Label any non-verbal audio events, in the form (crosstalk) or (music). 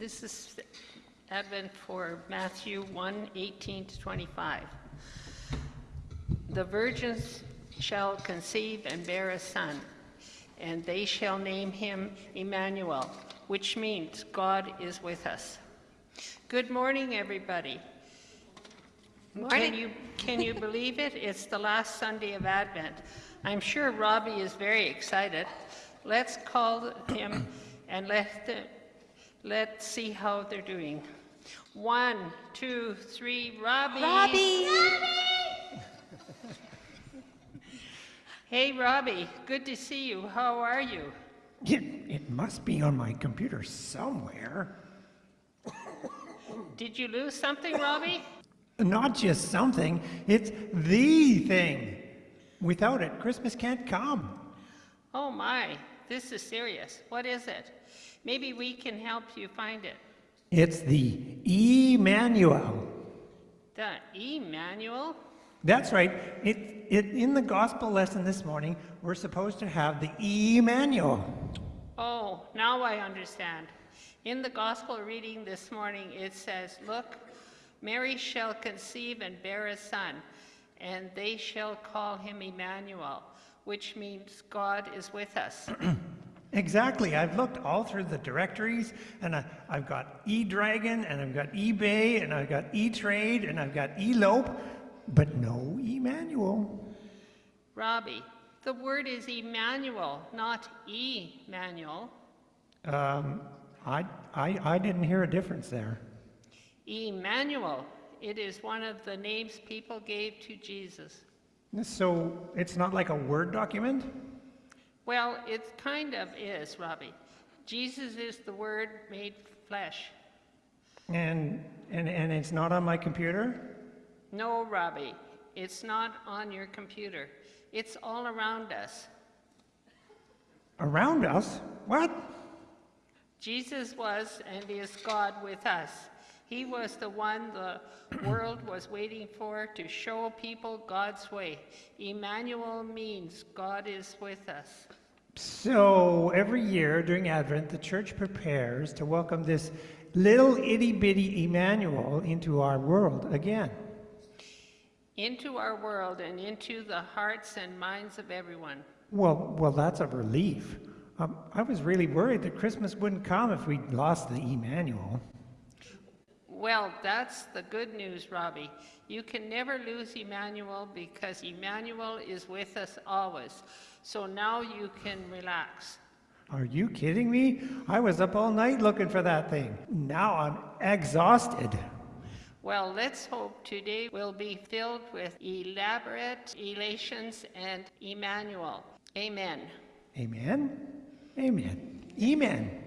This is Advent for Matthew 1 18 to 25. The virgins shall conceive and bear a son, and they shall name him Emmanuel, which means God is with us. Good morning, everybody. Can you, can you (laughs) believe it? It's the last Sunday of Advent. I'm sure Robbie is very excited. Let's call him and let the, let's see how they're doing. One, two, three, Robbie. Robbie! Hey, Robbie, good to see you. How are you? It, it must be on my computer somewhere. Did you lose something, Robbie? Not just something, it's the thing. Without it, Christmas can't come. Oh my, this is serious. What is it? Maybe we can help you find it. It's the Emmanuel. The Emmanuel? That's right. It, it, in the gospel lesson this morning, we're supposed to have the Emmanuel. Oh, now I understand. In the gospel reading this morning, it says, Look, Mary shall conceive and bear a son, and they shall call him Emmanuel, which means God is with us. (clears throat) Exactly. I've looked all through the directories, and I, I've got eDragon, and I've got eBay, and I've got eTrade, and I've got eLope, but no Emmanuel. Robbie, the word is Emmanuel, not Emmanuel. Um, I, I, I didn't hear a difference there. Emmanuel, it is one of the names people gave to Jesus. So it's not like a Word document? Well, it kind of is, Robbie. Jesus is the Word made flesh. And, and, and it's not on my computer? No, Robbie, it's not on your computer. It's all around us. Around us? What? Jesus was and is God with us. He was the one the world was waiting for to show people God's way. Emmanuel means God is with us. So every year during Advent, the church prepares to welcome this little itty bitty Emmanuel into our world again. Into our world and into the hearts and minds of everyone. Well, well, that's a relief. Um, I was really worried that Christmas wouldn't come if we lost the Emmanuel. Well, that's the good news, Robbie. You can never lose Emmanuel because Emmanuel is with us always. So now you can relax. Are you kidding me? I was up all night looking for that thing. Now I'm exhausted. Well, let's hope today will be filled with elaborate elations and Emmanuel. Amen. Amen. Amen. Amen.